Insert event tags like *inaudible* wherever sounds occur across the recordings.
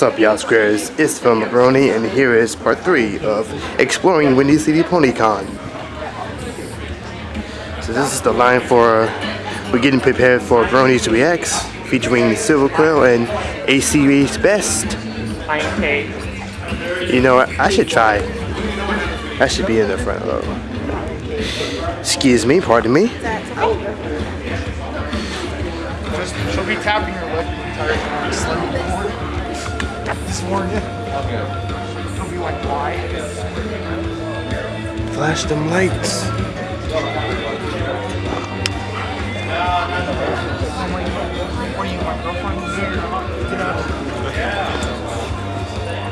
What's up, y'all squares? It's Phil Macaroni, and here is part three of exploring Windy City PonyCon. So this is the line for we're getting prepared for Bronies Reacts, featuring Silver Quill and A Series Best. You know what? I should try. I should be in the front row. Excuse me, pardon me. Just, she'll be tapping This morning. She'll be like, why? Flash them lights. What are you, my girlfriend? Get up.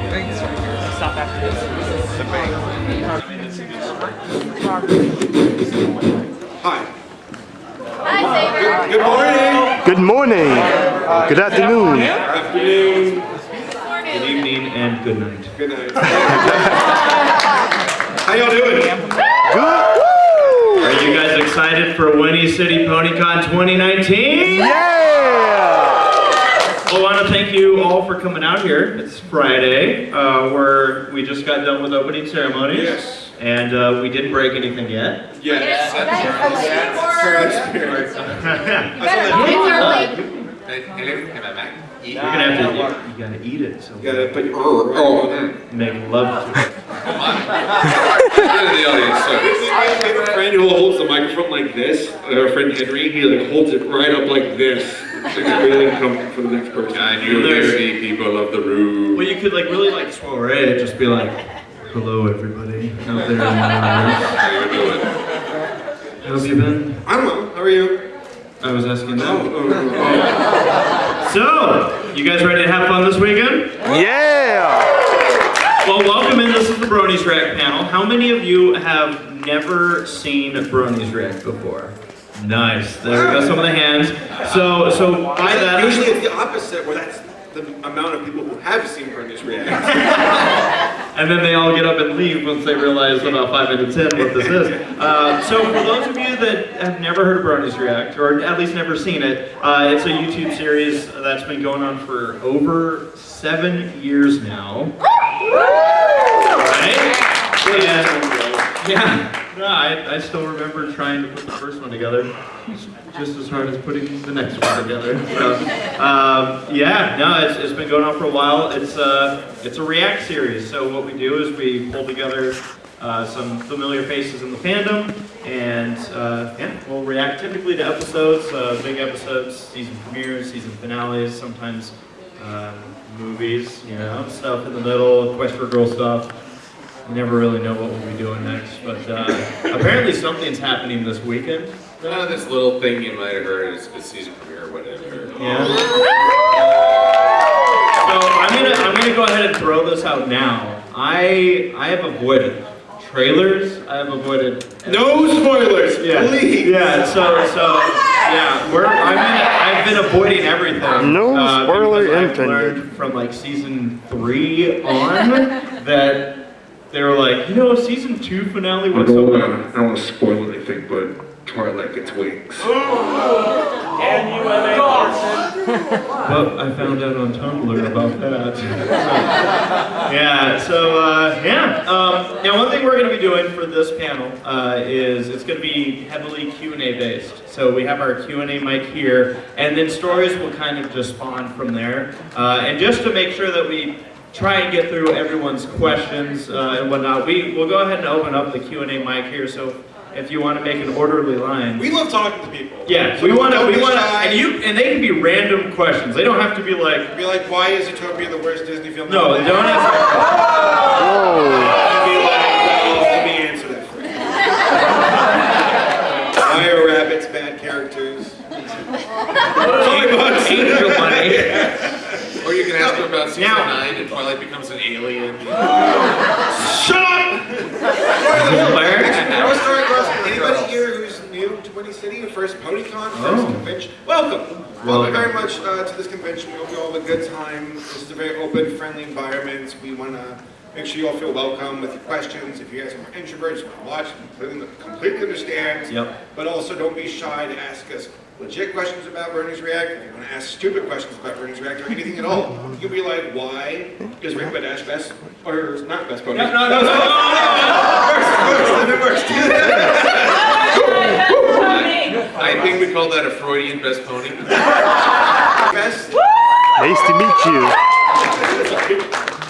Thanks. Stop after this. The Hi. Hi, Saber. Good morning. Good morning. Good afternoon. Afternoon. Good evening and good night. Good night. How y'all doing? Good. Are you guys excited for Windy City PonyCon 2019? Yeah! Well, I want to thank you all for coming out here. It's Friday. Uh, we're, we just got done with opening ceremonies. Yes. And uh, we didn't break anything yet. Yes. *laughs* You're gonna have to, you, you gotta eat it, so You gotta put your oh, oh. make love to it. the audience. So, I have a friend who holds the microphone like this. Our friend Henry, he like holds it right up like this. It's really uncomfortable for the next person. I knew there'd be people of the room. Well, you could like really like soiree, just be like, hello everybody out there in the audience. How you doing? How have you been? I'm well. How are you? I was asking Oh, oh, oh, oh. So, you guys ready to have fun this weekend? Yeah! Well, welcome in. This is the Bronies React panel. How many of you have never seen Bronies React before? Nice. There we go. Some of the hands. So, so by that, Usually it's the opposite, where that's the amount of people who have seen Bronies react. *laughs* and then they all get up and leave once they realize about five minutes in what this is. *laughs* Uh, so for those of you that have never heard of Bronies React, or at least never seen it, uh, it's a YouTube series that's been going on for over seven years now. Right? And, yeah. No, I, I still remember trying to put the first one together, just as hard as putting the next one together. So, um, yeah, no, it's, it's been going on for a while. It's uh, it's a React series. So what we do is we pull together uh, some familiar faces in the fandom, and uh, yeah, we'll react typically to episodes, uh, big episodes, season premieres, season finales, sometimes uh, movies, you know, stuff in the middle, Equestria Girl stuff. Never really know what we'll be doing next, but uh, apparently something's happening this weekend. Uh, this little thing you might have heard is a season premiere or whatever. Yeah. So I'm gonna I'm gonna go ahead and throw this out now. I I have avoided trailers. I have avoided *laughs* No spoilers, yeah please. yeah. So so yeah. We're I'm gonna, I've been avoiding everything. No uh, spoiler because I've intended. learned from like season three on that they were like you know season two finale I was so wanna, I don't wanna spoil anything, but Twilight gets wings. Well, I found out on Tumblr about that. *laughs* yeah, so uh, yeah. Um, now, one thing we're going to be doing for this panel uh, is it's going to be heavily Q&A based. So we have our Q&A mic here, and then stories will kind of just spawn from there. Uh, and just to make sure that we try and get through everyone's questions uh, and whatnot, we, we will go ahead and open up the Q&A mic here. So if you want to make an orderly line. We love talking to people. Yeah, So we want to. We want to, and you, and they can be random questions. They don't have to be like. Be like, why is Zootopia the worst Disney film? No, they don't have. Whoa! Be like, well, let me answer that for you. *laughs* Why are rabbits bad characters? Angel Bunny. *laughs* Or you can ask them about season Now- 9 and Twilight becomes an alien. Shut up! Where? I was throwing across. Anybody here who's City, your first PonyCon, first Oh. convention, welcome. Welcome. Very much uh, to this convention. We hope you all have a good time. This is a very open, friendly environment. We want to make sure you all feel welcome with your questions. If you guys are introverts, you want to watch, completely, completely understand. Yep. But also don't be shy to ask us legit questions about Bronies React, if you want to ask stupid questions about Bronies React, or anything at all, you can be like, why is Rainbow Dash best, or not best pony? No, no, no, no, It works, it works. I think we call that a Freudian best pony. *laughs* Best, Nice to meet you.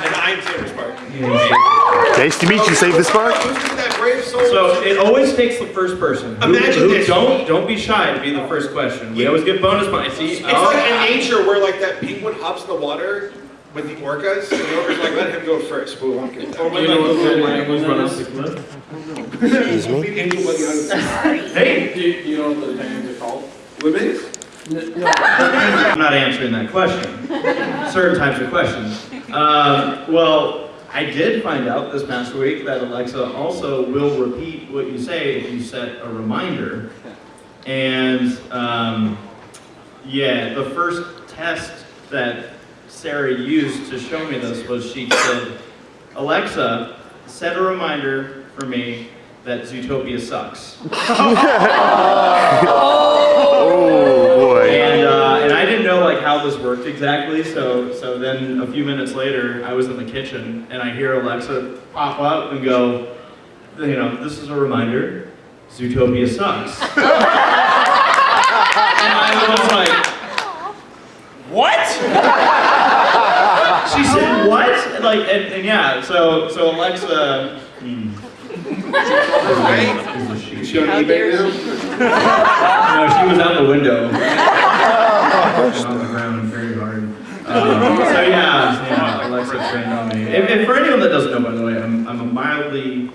and I'm Saber Spark. Nice to meet you, Saber Spark. So it always takes the first person. Who- Imagine who- this. Don't don't be shy to be the first question. We always get bonus points. See, It's oh, like in nature where like that penguin hops in the water with the orcas, and the orca's like, let him go first, but we won't get that. you know what the animals run up the cliff. Excuse me. Leave Angel Bunny out of this. Hey, Do you, do you know what the names are called? Lemons? *laughs* I'm not answering that question. Certain types of questions. Um, well, I did find out this past week that Alexa also will repeat what you say if you set a reminder. And um, yeah, the first test that Sarah used to show me this was she said, Alexa, set a reminder for me that Zootopia sucks. *laughs* *laughs* Oh how this worked exactly. So so then a few minutes later, I was in the kitchen and I hear Alexa pop up and go, you know, this is a reminder, Zootopia sucks. *laughs* and I was like, what? she said what? And, Like and, and yeah. So so Alexa. hmm. Is a. Is she on eBay now? No, she was out the window. On the ground very hard. *laughs* Um, so yeah, yeah, Alexa trained on me. If, if for anyone that doesn't know, by the way, I'm, I'm a mildly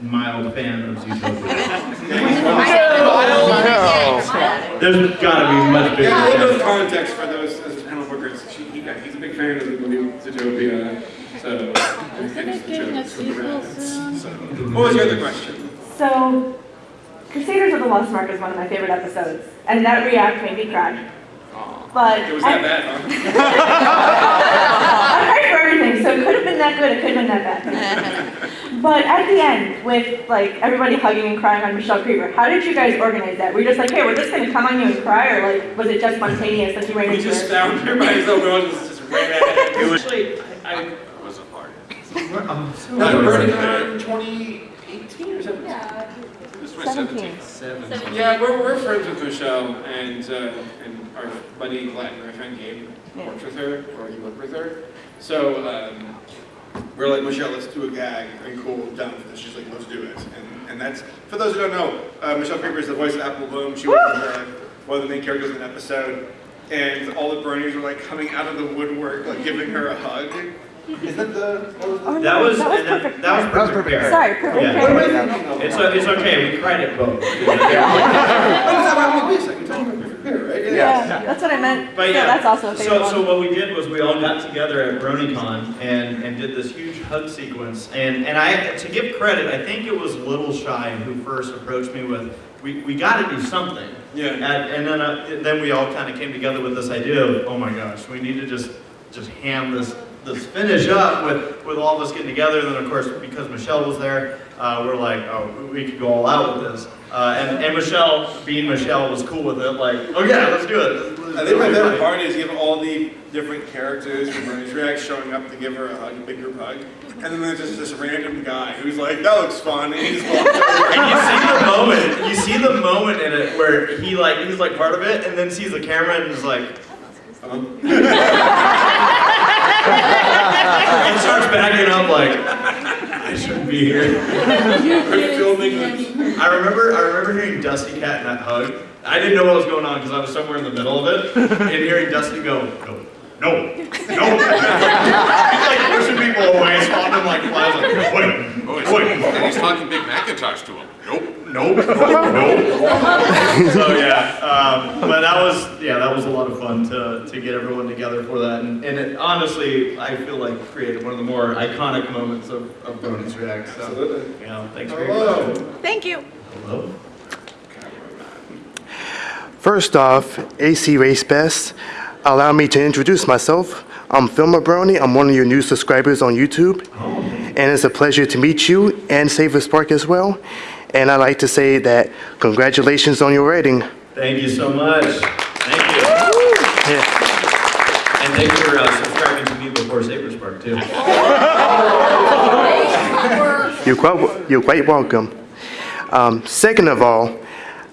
mild fan of Zootopia. There's gotta be much bigger. Yeah, a little bit of context for those, those panel bookers. She, he he's a big fan of the new Zootopia, so. Isn't it getting a sequel soon? So, What was your other question? So, Crusaders of the Lost Mark is one of my favorite episodes, and that react made me cry. But It was that I, bad, huh? *laughs* I cried for everything, so it could have been that good, it could have been that bad. *laughs* But at the end, with like everybody hugging and crying on Michelle Creber, how did you guys organize that? Were you just like, hey, we're just gonna come on you and cry, or like, was it just spontaneous that you ran We into just found her by himself, no one was just ran at. It *laughs* was actually, I, It wasn't hard. I'm so No, sorry. Burning Man 2018 or something? This was 17. Yeah, we're, we're friends with Michelle and, uh, and our buddy Glenn, my friend Gabe, Yeah. works with her, or he worked with her. So, um, we're like, Michelle, let's do a gag. Are you cool? Down with this? She's like, let's do it. And, and that's, for those who don't know, uh, Michelle Creber is the voice of Apple Bloom. She was uh, one of the main characters in an episode. And all the Bronies were like coming out of the woodwork, like giving her a hug. Is that the, what was Oh, no, That was, that was and that, perfect. that was perfect. Sorry, perfect. Yeah. What am I Pair. thinking of? It's, o- it's okay, we cried at both. *laughs* *laughs* Yeah, that's what I meant. But So yeah, that's also a favorite so, so what we did was we all got together at BronyCon and, and did this huge hug sequence. And, and I, to give credit, I think it was Little Shy who first approached me with, we, we got to do something. Yeah. And, and then, uh, then we all kind of came together with this idea of, oh my gosh, we need to just, just ham this, this finish up with, with all of us getting together. And then of course, because Michelle was there, uh, we're like, oh, we could go all out with this. Uh, and, and Michelle, being Michelle, was cool with it. Like, oh yeah, let's do it. I think my favorite part is you have all the different characters from Bronies React showing up to give her a hug, a big group hug. And then there's just this random guy who's like, that looks fun, and he just walks over. And you see the moment, you see the moment in it where he like, he's like part of it, and then sees the camera and is like, Um, *laughs* and starts backing up like, I shouldn't be here. *laughs* We're filming. I remember, I remember hearing Dusty Katt in that hug. I didn't know what was going on because I was somewhere in the middle of it, and hearing Dusty go, no, no, no. *laughs* He's like pushing people away, spotting them like flies, like, wait, Oh, he's, wait. and he's talking Big McIntosh to him. Nope. Nope, nope, nope. *laughs* So yeah, um, but that was yeah, that was a lot of fun to, to get everyone together for that, and, and it, honestly, I feel like created one of the more iconic moments of, of Bronies React. So Absolutely. you know, thanks for your Hello. question. Thank you. Hello. First off, AC Race Best, allow me to introduce myself. I'm Phil Mabroni. I'm one of your new subscribers on YouTube. And it's a pleasure to meet you and Saber Spark as well. And I'd like to say that congratulations on your rating. Thank you so much. Thank you. And thanks for uh, subscribing to me before Saber Spark too. *laughs* You're quite, you're quite welcome. Um, second of all,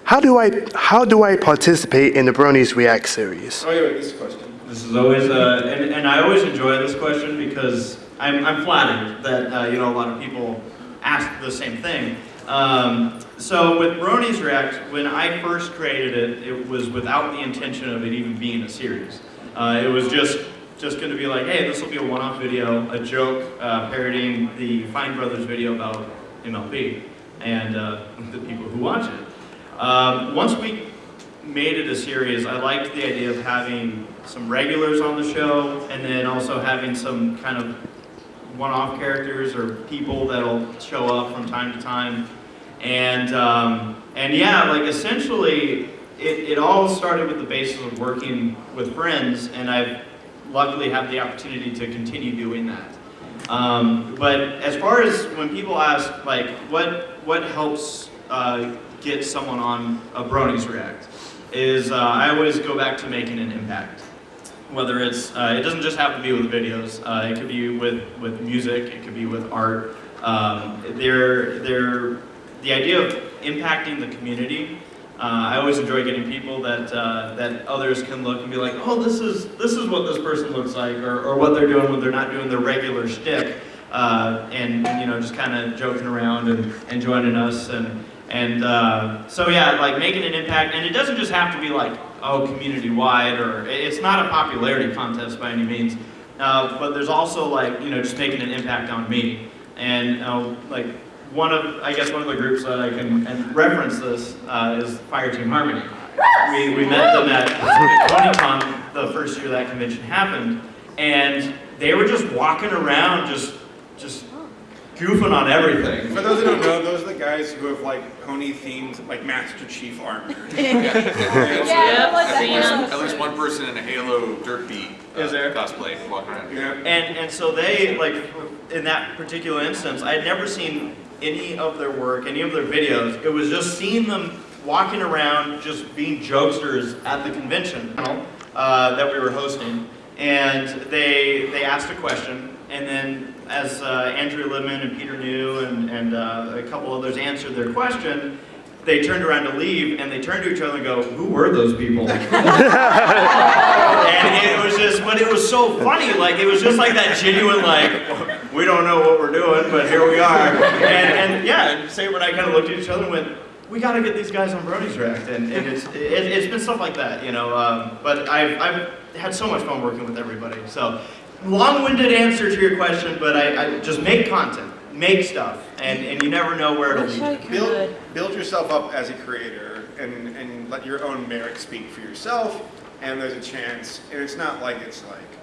how do I how do I participate in the Bronies React series? Oh, yeah, wait, this is question. This is always, uh, and, and I always enjoy this question because I'm, I'm flattered that, uh, you know, a lot of people ask the same thing. Um, so with Bronies React, when I first created it, it was without the intention of it even being a series. Uh, it was just, just gonna be like, hey, this will be a one-off video, a joke, uh, parodying the Fine Brothers video about MLP and, uh, the people who watch it. Um, once we made it a series, I liked the idea of having some regulars on the show and then also having some kind of one-off characters or people that'll show up from time to time. And, um, and yeah, like essentially, it, it all started with the basis of working with friends and I've luckily had the opportunity to continue doing that. Um, but as far as when people ask, like, what, what helps uh, get someone on a Bronies React, is uh, I always go back to making an impact. Whether it's, uh, it doesn't just have to be with videos, uh, it could be with, with music, it could be with art. Um, they're, they're, the idea of impacting the community, uh, I always enjoy getting people that, uh, that others can look and be like, oh, this is, this is what this person looks like, or, or what they're doing when they're not doing their regular shtick. Uh, and, you know, just kind of joking around and, and joining us. And, and uh, so yeah, like making an impact, and it doesn't just have to be like, oh, community-wide, or it's not a popularity contest by any means, uh, but there's also like, you know, just making an impact on me. And uh, like one of, I guess one of the groups that I can and reference this uh, is Fire Team Harmony. We, we met them at ConyCon the first year that convention happened, and they were just walking around, just, just goofing on everything. For those who don't know, those are the guys who have like pony themed like Master Chief armor. *laughs* Yeah, At seen least, 'em. at least one person in a Halo Dirt Beat uh, Is there? cosplay walking around. Yeah. And, and so they, like, in that particular instance, I had never seen any of their work, any of their videos. It was just seeing them walking around, just being jokesters at the convention uh, that we were hosting. And they, they asked a question, and then as uh, Andrea Libman and Peter New and, and uh, a couple others answered their question, they turned around to leave, and they turned to each other and go, who were those people? *laughs* *laughs* and it was just, but it was so funny. Like it was just like that genuine, like we don't know what we're doing, but here we are. And, and yeah, and Saber and I kind of looked at each other and went, we got to get these guys on Bronies React, and, and it's it, it's been stuff like that, you know. Um, but I've I've had so much fun working with everybody. So long-winded answer to your question, but I, I just make content, make stuff, and and you never know where it'll Wish I lead. Build, build yourself up as a creator and, and let your own merit speak for yourself. And there's a chance, and it's not like it's like,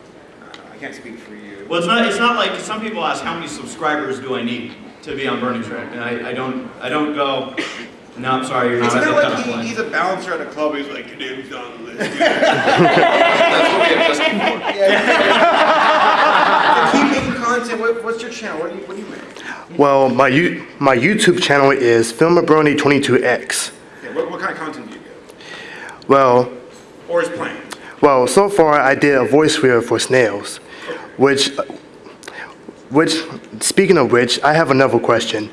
I can't speak for you. Well, it's not. It's not like some people ask how many subscribers do I need to be on Burning Track, and I, I don't. I don't go. No, I'm sorry, you're It's not at not the like cutoff he, line." he's a bouncer at a club, he's like, your name's on the list. *laughs* That's what we have just Keep making content, what, what's your channel, what do you, what do you make? Well, my you, my YouTube channel is Filmabroni22x. Yeah, what, what kind of content do you give? Well, Or is planned? well, so far I did a voice reel for snails, which, which, speaking of which, I have another question.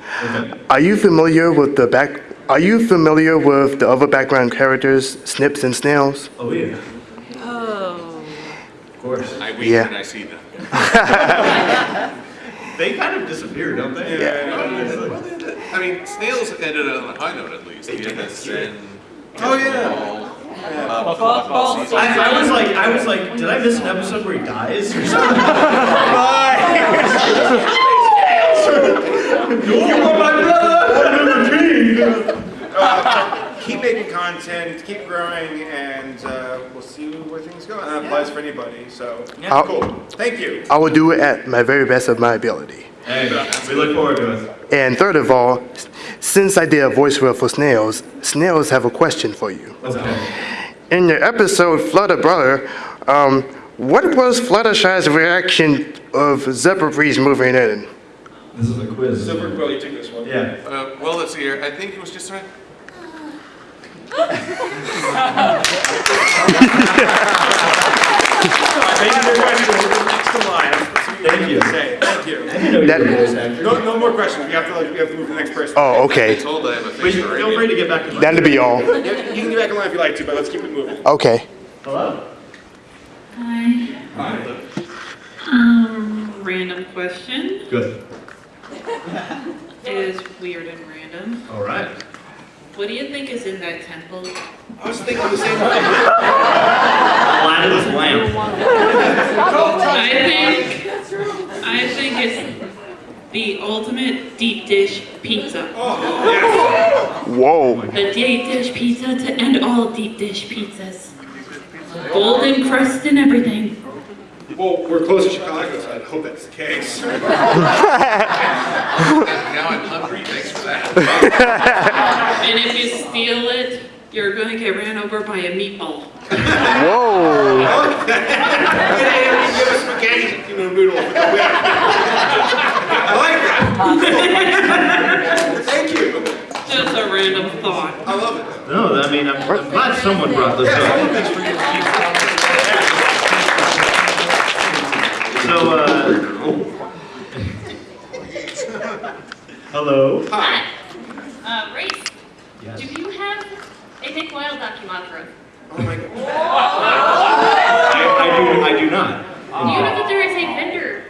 Are you familiar with the back? Are you familiar with the other background characters, Snips and Snails? Oh yeah, Oh. of course. I weep Yeah. when I see them. *laughs* They kind of disappear, don't they? Yeah. I mean, snails ended on a high note at least. The MSN. Oh, yeah. Uh, Football season. I, I was like, I was like, did I miss an episode where he dies *laughs* *laughs* or something? you are my brother. Keep making content, keep growing, and uh, we'll see where things go. And that applies for anybody, so, Yeah. cool. Thank you. I will do it at my very best of my ability. Hey, we look forward to it. And third of all, since I did a voice reel for snails, snails have a question for you. Okay. In your episode Flutter Brutter, um, what was Fluttershy's reaction of Zephyr Breeze moving in? This is a quiz. Silver Quill, you take this one. Yeah. Uh, well, let's see here. I think it was just right. *laughs* Thank you for questions. Next to mine. Thank you. Say, thank you. I didn't know you That- were a voice actor. No, no more questions. We have to, like, we have to move to the next person. Oh, I okay. told I have a But face you- for feel free to get back in line. That'll be all. You you can get back in line if you like to, but let's keep it moving. Okay. Hello. Hi. Um, random question Good. is weird and random. All right. What do you think is in that temple? I was thinking the same thing. Aladdin's lamp. I think, I think it's the ultimate deep dish pizza. Oh, yes. Whoa. The deep dish pizza to end all deep dish pizzas. Golden crust and everything. Well, we're close to Chicago, so I hope that's the case. *laughs* Now I'm hungry, thanks for that. *laughs* And if you steal it, you're gonna get ran over by a meatball. Whoa. Give us spaghetti, you know, noodle with the whip. I like that. Thank you. Just a random thought. I love it. No, I mean, I'm, I'm glad someone brought this up. So, uh, hello. Hi. Uh, Race, Yes. do you have a Nick Wilde dakimakura? Oh my god. I, I do. I do not. You know that there is a vendor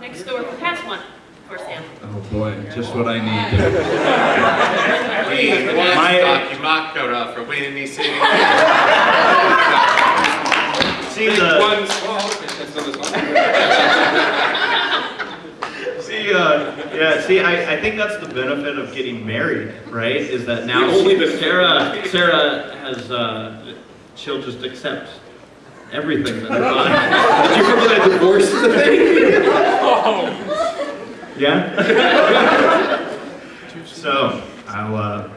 next door who has one for sale. Oh boy, just what I need. *laughs* We want My- Doc mock coat off for Windy City. See the. One small, not a small. See, uh, yeah, see, I, I think that's the benefit of getting married, right? Is that now The only benefit. Sarah, Sarah has, uh, she'll just accept everything that I buy. Did you remember that divorce thing? Yeah? *laughs* So, I'll, uh,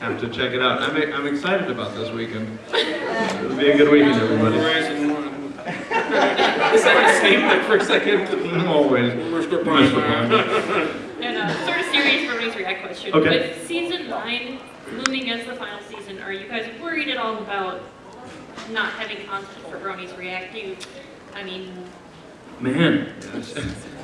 have to check it out. I'm, I'm excited about this weekend. It'll be a good weekend, everybody. Is that the same like for a second? *laughs* Always. Mr. And uh, sort of serious for Race React question. Okay. With season nine looming as the final season, are you guys worried at all about not having content for Bronies React? Do you, I mean, Man.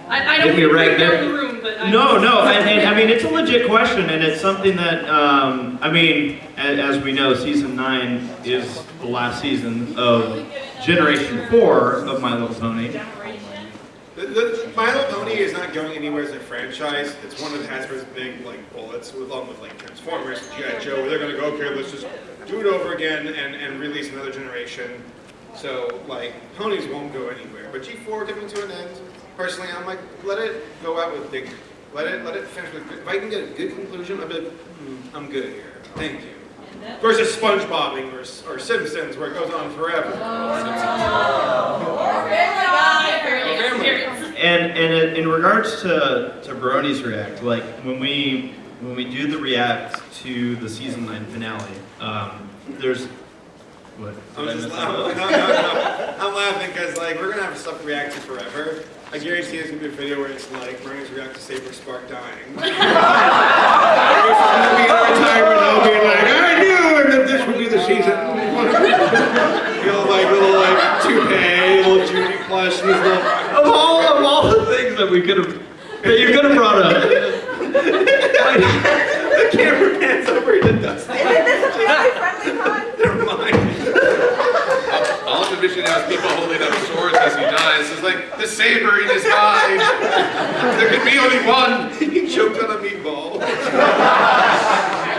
I, I Hit don't me mean to right there. down the room, but I No, no, and, and I *laughs* mean, it's a legit question, and it's something that, um, I mean, as, as we know, season nine is the last season of Generation Four of My Little Pony. The, the, My Little Pony is not going anywhere as a franchise. It's one of Hasbro's big like bullets, along with like Transformers, G.I. Joe, where they're going to go, okay, let's just do it over again and, and release another generation. So like ponies won't go anywhere, but G4 coming to an end. Personally, I'm like, let it go out with dignity. Let it let it finish with. If I can get a good conclusion, I'll hmm, I'm good here. Thank you. Versus SpongeBobbing or, or Simpsons, where it goes on forever. And, and in- in regards to, to Bronies React, like, when we, when we do the react to the season nine finale, um, there's, what? I'm I just mess laughing. that *laughs* No, up? no, no. I'm laughing because like we're gonna have stuff react to forever. I guarantee there's gonna be a video where it's like Bronies react to Saber Spark dying. *laughs* *laughs* It's gonna be in retirement. I'll be like, I knew that this would be the season. you know, like little like toupee, little Judy plush, and these. Of all, of all the things that we could have, that you could have brought up, *laughs* the camera pans over to Dusty. Isn't this a family-friendly con? *laughs* Never mind. *laughs* All I'm envisioning now people holding up swords as he dies. It's like the saber in his mind. There could be only one. he choked on a meatball.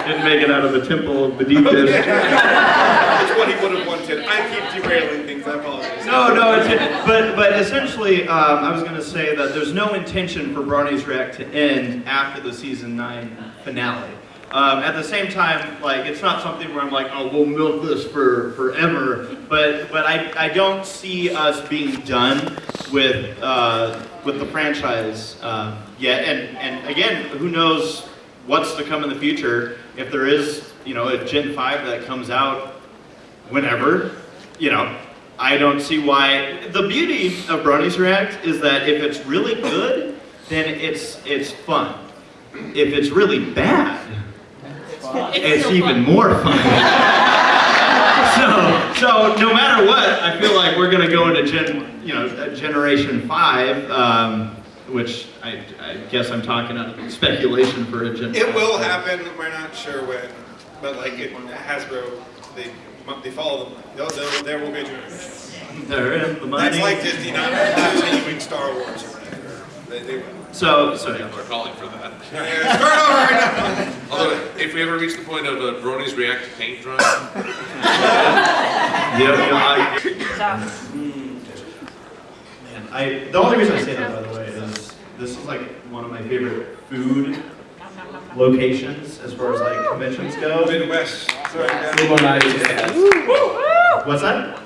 Didn't make it out of the temple of the deep dish. That's what he would have wanted. I keep derailing things. I apologize. No, no, it's, but, but essentially, um, I was gonna say that there's no intention for Bronies React to end after the season nine finale. Um, at the same time, like, it's not something where I'm like, oh, we'll milk this for forever, but, but I, I don't see us being done with, uh, with the franchise, uh, yet, and, and again, who knows what's to come in the future, if there is, you know, a Gen 5 that comes out whenever, you know, I don't see why. The beauty of Bronies React is that if it's really good, then it's it's fun. If it's really bad, it's still even fun. more fun. *laughs* so, so no matter what, I feel like we're gonna go into gen, you know, uh, generation five, um, which I, I guess I'm talking out of speculation for a gen. It will happen, we're not sure when, but like it, Hasbro, they, they follow them. They'll, they'll, there will be a generation. They're in the money. That's like Disney not continuing Star Wars or whatever. They, they will. So, so yeah. People are calling for that. Yeah, Start over right now. Although, if we ever reach the point of uh, Bronies react to paint drying, *laughs* Yeah, yeah, I, man, I, the only reason I say that, by the way, is this is like one of my favorite food locations as far as like conventions go. Midwest. Sorry, guys. What's that?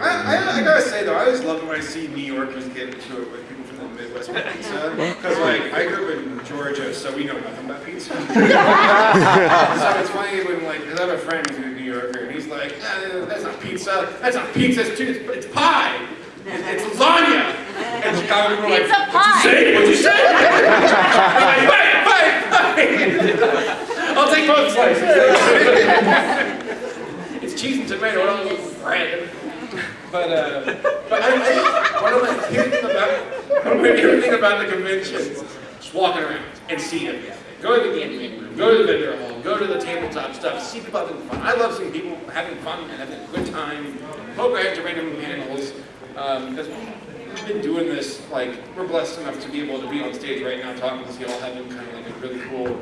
I, I, I gotta say though, I always love it when I see New Yorkers get into it with people from the Midwest with pizza. *laughs* Because like, I grew up in Georgia, so we know nothing about pizza. *laughs* so it's funny when like, cause I have a friend who's a New Yorker, and he's like, "Ah, that's not pizza, that's not pizza, it's, it's, it's pie. It's lasagna. And Chicago people are like, Pizza what'd you pie." say? What'd you say? Fight, fight, fight. I'll take both slices. it's cheese and tomato, I don't bread. But, uh, but I, I, one of my favorite about, about the convention is just walking around and seeing everything. Go to the gaming room, go to the vendor hall, go to the tabletop stuff, see people having fun. I love seeing people having fun and having a good time, our heads to random panels, um, we've been doing this, like, we're blessed enough to be able to be on stage right now talking to you all, having kind of like a really cool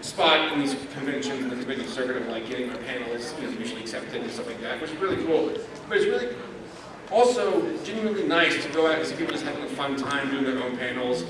spot in these conventions and the convention circuit of like getting our panels, you know, usually accepted and stuff like that, which is really cool. But it's really also genuinely nice to go out and see people just having a fun time doing their own panels,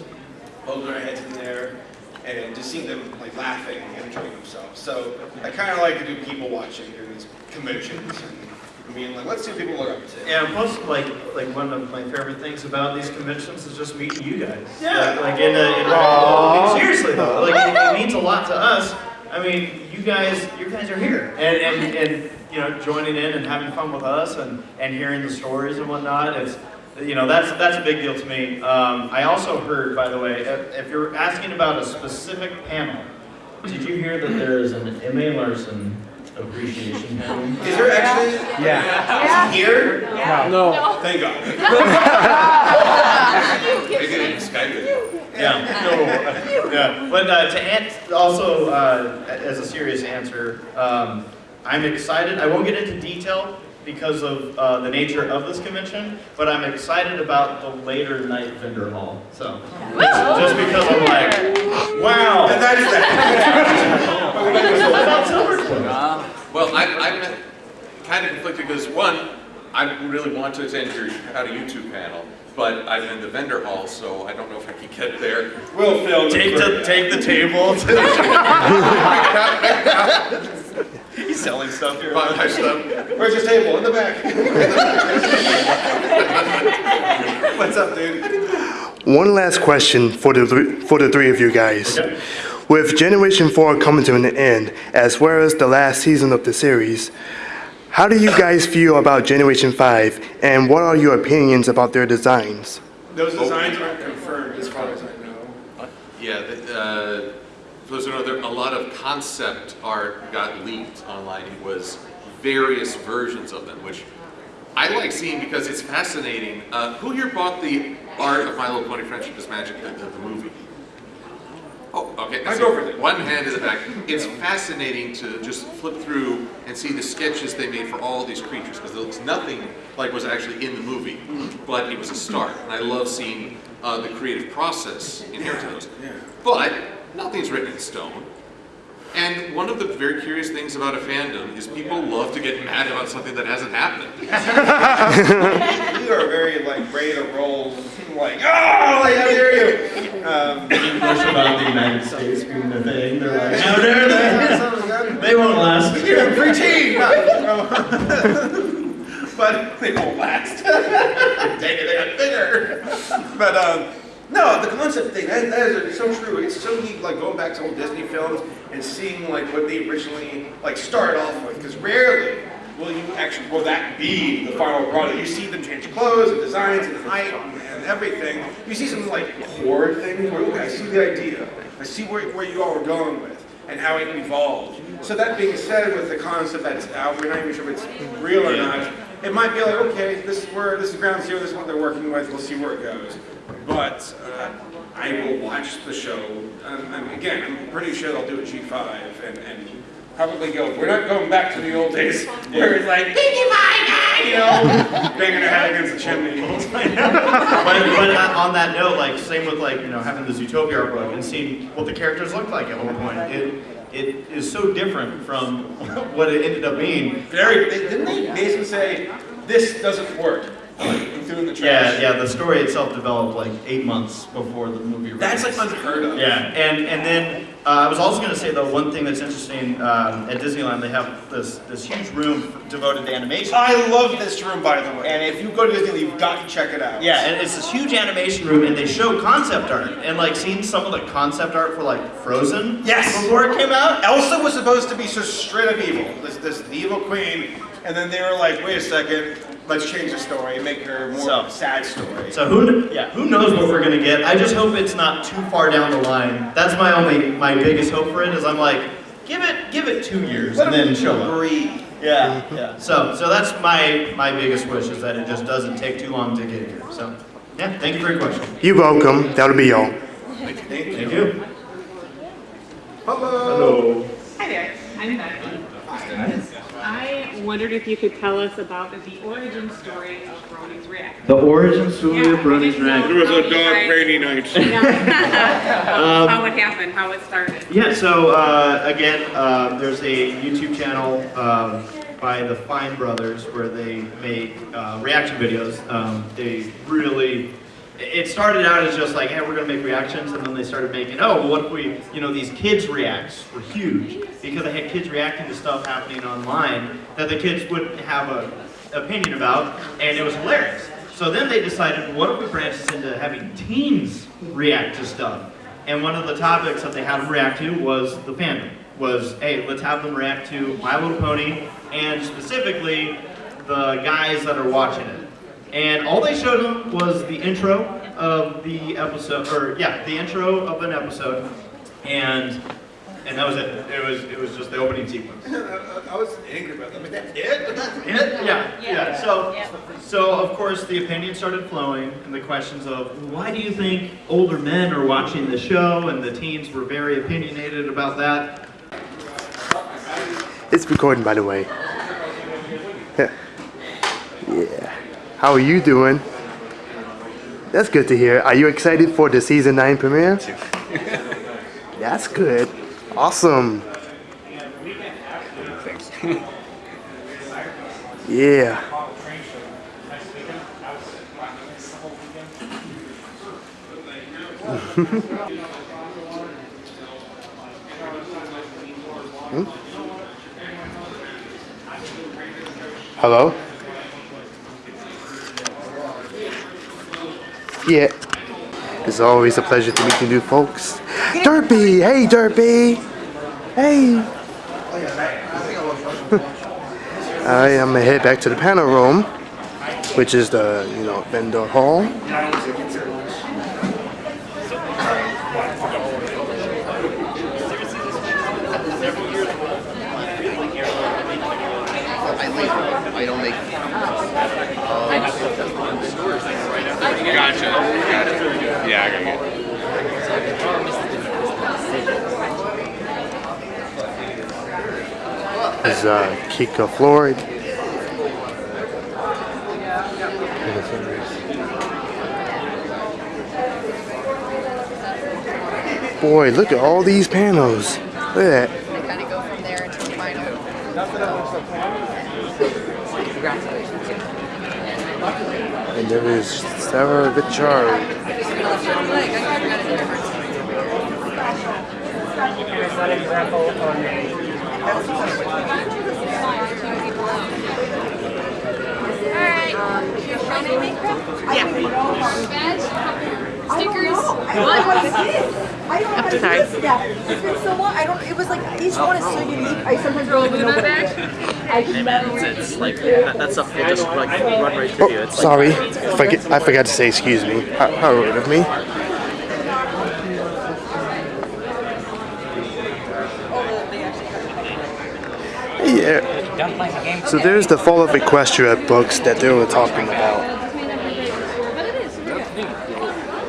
poking their heads in there, and just seeing them like laughing and enjoying themselves. So I kind of like to do people watching during these conventions and being like, let's see what people are up to. Yeah, plus like like one of my favorite things about these conventions is just meeting you guys. Yeah. Like, like in a, in a I mean, seriously though, like it, *laughs* it means a lot to us. I mean, you guys, you guys are here, and and and you know, joining in and having fun with us, and and hearing the stories and whatnot. It's you know that's that's a big deal to me. Um, I also heard, by the way, if, if you're asking about a specific panel, did you hear that there is an M.A. Larson appreciation panel? Is there actually? Yeah. Is he here? No. Thank God. *laughs* maybe they can Skype it. Yeah, *laughs* no, yeah. But uh, to answer, also uh, as a serious answer, um, I'm excited. I won't get into detail because of uh, the nature of this convention, but I'm excited about the later night vendor hall. So just because I'm like, wow. And that is that. What? Well, I, I'm kind of conflicted because one, I really want to attend your How to YouTube panel, but I'm in the vendor hall, so I don't know if I can get there. We'll film. Take the take the table. *laughs* *laughs* He's selling stuff here. Buy my stuff. Where's your table? In the back. *laughs* What's up, dude? One last question for the, three- for the three of you guys. With Generation 4 coming to an end, as well as the last season of the series, how do you guys feel about Generation 5, and what are your opinions about their designs? Those designs aren't confirmed as far as I know. Yeah, the, uh, for know, there, a lot of concept art got leaked online. It was various versions of them, which I like seeing because it's fascinating. Uh, who here bought the art of My Little Pony Friendship is Magic, the, the, the movie? Oh, okay. My go girlfriend did. One hand in the back. It's fascinating to just flip through and see the sketches they made for all these creatures because there looks nothing like was actually in the movie, but it was a start. And I love seeing uh, the creative process inherent in those. But nothing's written in stone. And one of the very curious things about a fandom is people love to get mad about something that hasn't happened. *laughs* You are very like ready to roll, like oh, like how dare you? Um, English about the United States being the thing. They're like, how dare they? *laughs* They won't last. Here, free tea. *laughs* but they won't last. Dang it, they got bigger. But um, no, the concept thing that, that is so true. It's so neat, like going back to old Disney films and seeing like what they originally like started off with. Because rarely will you actually will that be the final product. You see them change clothes and designs and height and, everything. You see some like core things where okay, I see the idea. I see where, where you all are going with. and how it evolved. So that being said, with the concept that's out, we're not even sure if it's real or not. It might be like, okay, this is where this is ground zero. This is what they're working with. We'll see where it goes. But uh, I will watch the show. Um, and again, I'm pretty sure they'll do a G5 and, and probably go. We're not going back to the old days where it's like, Pie, you know, *laughs* banging their head against the chimney. *laughs* but, but on that note, like same with like you know having the Zootopia art book and seeing what the characters looked like at one point. It it is so different from *laughs* what it ended up being. Very. They, didn't they basically say this doesn't work? And threw it in the trash. Yeah, yeah. The story itself developed like eight months before the movie. That's like unheard of. Yeah, and and then uh, I was also going to say though one thing that's interesting um, at Disneyland they have this this huge room devoted to animation. I love this room, by the way. And if you go to Disney, you've got to check it out. Yeah, and it's this huge animation room, and they show concept art, and like seeing some of the concept art for like Frozen. Yes. Before it came out. Elsa was supposed to be so straight up evil, this this evil queen, and then they were like, wait a second, let's change the story and make her more So- of a sad story. So who, yeah, who knows what we're gonna get? I just hope it's not too far down the line. That's my only, my biggest hope for it is I'm like, give it, give it two years and then show up. Breathe. Yeah, yeah. So, so that's my, my biggest wish is that it just doesn't take too long to get here. So, yeah, thank you for your question. You're welcome. That'll be all. Thank you. Thank you. Hello. Hi there, I'm Becky. I wondered if you could tell us about the origin story of Bronies React. The origin story Yeah, of Brony's I Rack. It was a how you dog guys- rainy night. *laughs* Yeah. *laughs* Um, How it happened, how it started. Yeah, so uh, again, uh, there's a YouTube channel um, by the Fine Brothers where they make uh, reaction videos. Um, they really, it started out as just like, hey, we're gonna make reactions, and then they started making, oh, what if we, you know, these kids reacts were huge because they had kids reacting to stuff happening online that the kids wouldn't have an opinion about, and it was hilarious. So then they decided, what if we branch this into having teens react to stuff? And one of the topics that they had them react to was the fandom. Was, hey, let's have them react to My Little Pony, and specifically, the guys that are watching it. And all they showed them was the intro of the episode, or yeah, the intro of an episode, and and that was it. It was it was just the opening sequence. *laughs* I was angry about that. I mean, that's it? That's Yeah, yeah, yeah. So, so of course the opinions started flowing, and the questions of why do you think older men are watching the show, and the teens were very opinionated about that. It's recording, by the way. yeah. How are you doing? That's good to hear. Are you excited for the season 9 premiere? That's good. Awesome. Thanks. *laughs* Yeah. Hmm? *laughs* Hello? Yeah. It's always a pleasure to meet you new folks. Derpy! Hey, Derpy! Hey! *laughs* I'm gonna head back to the panel room, which is the, you know, vendor hall. I don't make. Gotcha. Gotcha. Yeah, I got it. This is uh, Kika Floyd. Boy, look at all these panels. Look at that. They kind of go from there until the final. And there is Sarah Vichar. Alright. Stickers. I don't know It's been so long. I don't. It was like that, that stuff will just like run right through you. It's sorry. like, I forget, I forgot to say excuse me. How rude of me. Yeah. Done playing the game? So there's the Fall of Equestria books that they were talking about.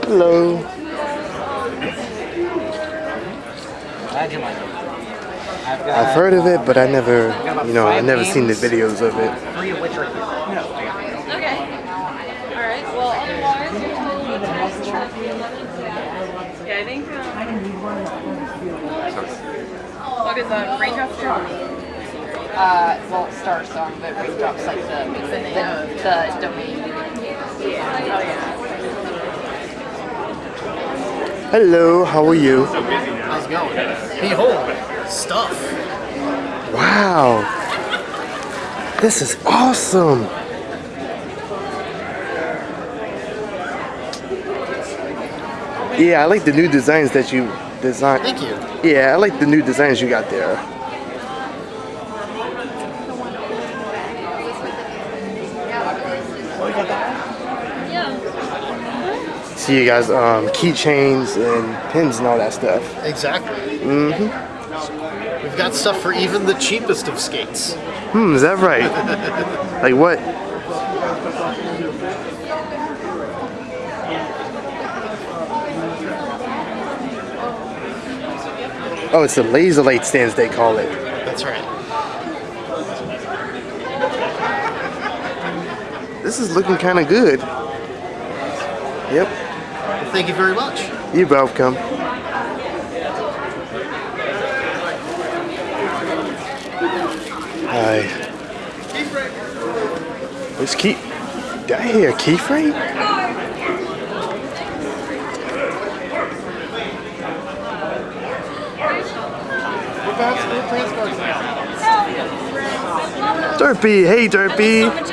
Hello. Glad you like it. I've heard of it, but I never, you know, I never seen the videos of it. three of which are. Okay. All right. Well, otherwise, you're totally Yeah, I think. Um, what is that? Raindrops drop. Uh, well, Star Song, but Raindrops like the the, the domain. Yeah. Oh yeah. Hello, how are you? How's it going? Behold, stuff. Wow. This is awesome. Yeah, I like the new designs that you designed. Thank you. Yeah, I like the new designs you got there. See you guys um, keychains and pins and all that stuff. Exactly. Mm-hmm. We've got stuff for even the cheapest of skates. Hmm, is that right? *laughs* like what? Oh, it's the laser light stands they call it. That's right. This is looking kind of good. Yep, thank you very much. you're welcome. Hi. Where's key? Did I hear keyframe? Derpy, hey Derpy.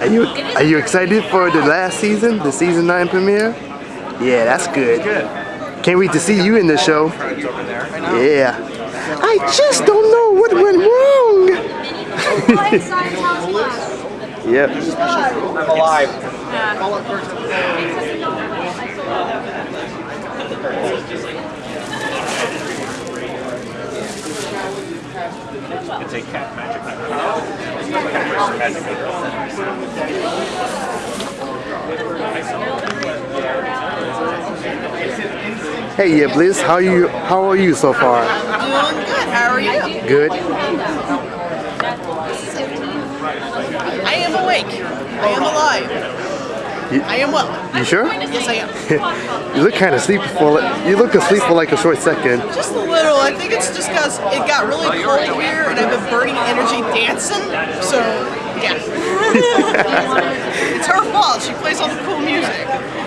Majestic. Are you are you excited for the last season, the season nine premiere? Yeah, that's good. Can't wait to see you in the show. Yeah. I just don't know what went wrong. yep. I'm alive. It's a cat magic. Hey, yeah, Bliss. How you? How are you so far? I'm doing good. How are you? Good. I am awake. I am alive. You, I am well. you sure? Yes, I am. *laughs* you look kind of sleepy for. You look asleep for like a short second. Just a little. I think it's just because it got really cold here and I've been burning energy dancing. So, yeah. *laughs* fault. She plays all the cool music.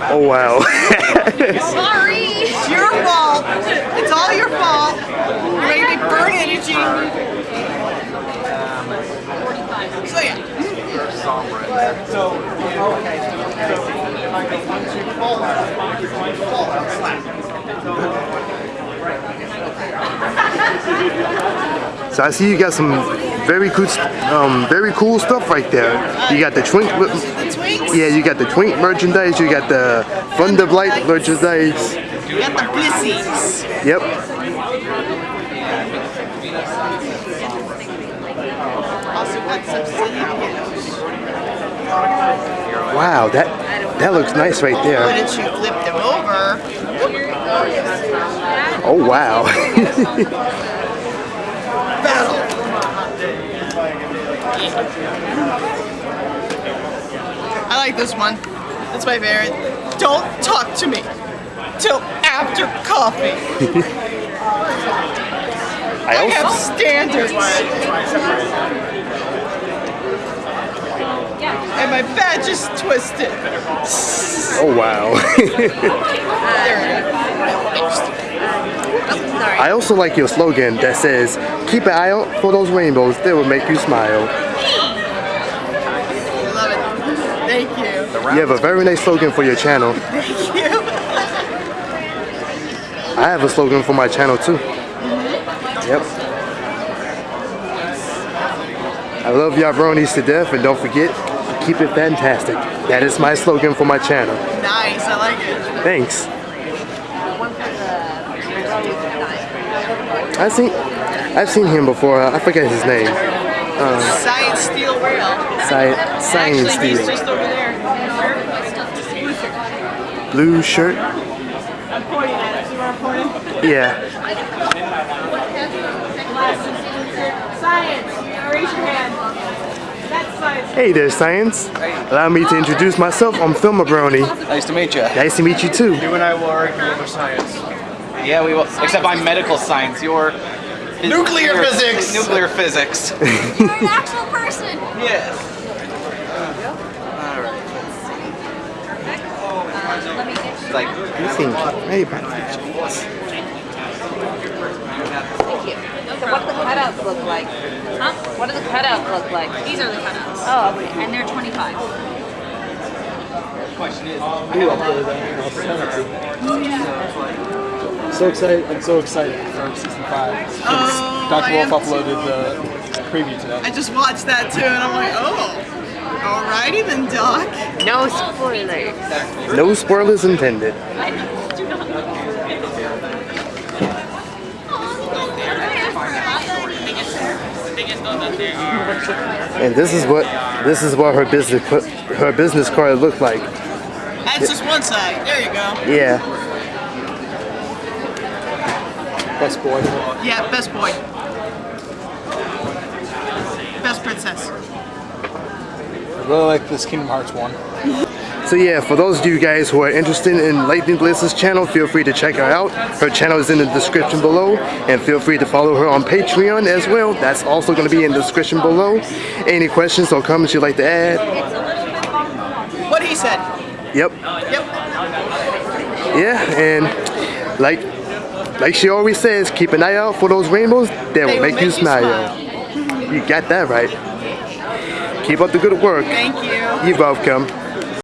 Oh wow. *laughs* Sorry. It's your fault. It's all your fault. You made me burn energy. So, yeah. So I see you got some very cool, um, very cool stuff right there. You got the twink. The twinks. Yeah, you got the twink merchandise. You got the Thunderblight merchandise. You got the blissies. Yep. Also got some silly kids. Wow, that that looks nice right there. Why didn't you flip them over? Oh wow. *laughs* Battle. I like this one. That's my favorite. Don't talk to me till after coffee. *laughs* I I have standards. And my badge is twisted. oh wow. *laughs* I also like your slogan that says, "Keep an eye out for those rainbows. They will make you smile." Love it. Thank you. Have a very nice slogan for your channel. Thank you. I have a slogan for my channel too. Yep. I love y'all bronies to death, and don't forget, keep it fantastic. That is my slogan for my channel. Nice. I like it. Thanks. I see. I've seen him before. I forget his name. Um, Science Steel Rail. Sci- Science Actually, Steel. Just over there. Blue shirt. I'm pointing at it. See where I'm pointing? Yeah. Science. Raise your hand. That's science. Hey there, Science. Allow me to introduce myself. I'm Filmabroni. Nice to meet you. Nice to meet you too. You and I will argue over science. Yeah, we will. Except I'm medical science. You're Nuclear physics. Nuclear physics. *laughs* You're an actual person. yes. Let me get It's like You think, hey, buddy. Thank you. So what do the cutouts look like? Huh? What do the cutouts look like? These are the cutouts. Oh, okay. And they're 25. Question is. Oh, so excited! I'm so excited for season five. Since Oh, Dr. Wolf am uploaded the preview today. I just watched that too, and I'm like, oh. Alrighty then, Doc. No spoilers. No spoilers intended. And this is what this is what her business her business card looked like. That's just one side. There you go. Yeah. Best boy. Yeah, best boy. Best princess. I really like this Kingdom Hearts one. So yeah, for those of you guys who are interested in Lightning Bliss's channel, feel free to check her out. Her channel is in the description below, and feel free to follow her on Patreon as well. That's also going to be in the description below. Any questions or comments you'd like to add? What he said. Yep. Yep. Yeah, and like like she always says, keep an eye out for those rainbows that will make, you smile. You got that right. Keep up the good work. Thank you. You're welcome.